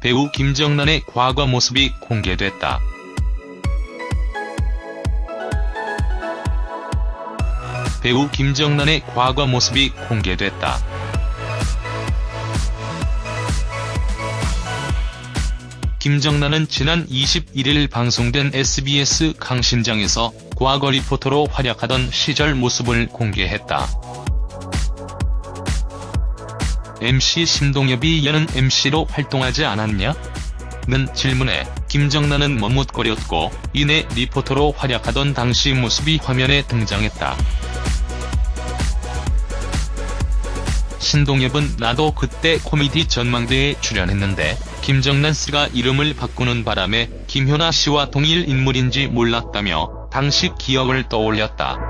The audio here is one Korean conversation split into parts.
배우 김정란의 과거 모습이 공개됐다. 배우 김정란의 과거 모습이 공개됐다. 김정란은 지난 21일 방송된 SBS 강신장에서 과거 리포터로 활약하던 시절 모습을 공개했다. MC 신동엽이 여는 MC로 활동하지 않았냐? 는 질문에 김정란은 머뭇거렸고 이내 리포터로 활약하던 당시 모습이 화면에 등장했다. 신동엽은 나도 그때 코미디 전망대에 출연했는데 김정란 씨가 이름을 바꾸는 바람에 김효나 씨와 동일 인물인지 몰랐다며 당시 기억을 떠올렸다.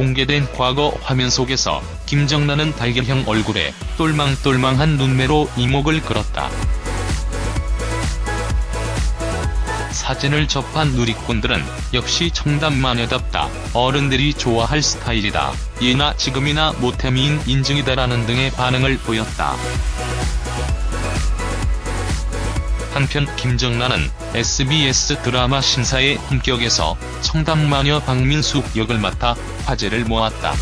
공개된 과거 화면 속에서 김정란은 달걀형 얼굴에 똘망똘망한 눈매로 이목을 끌었다. 사진을 접한 누리꾼들은 역시 청담마녀답다, 어른들이 좋아할 스타일이다, 예나 지금이나 모태미인 인증이다라는 등의 반응을 보였다. 한편 김정란은 SBS 드라마 신사의 품격에서 청담마녀 박민숙 역을 맡아 화제를 모았다.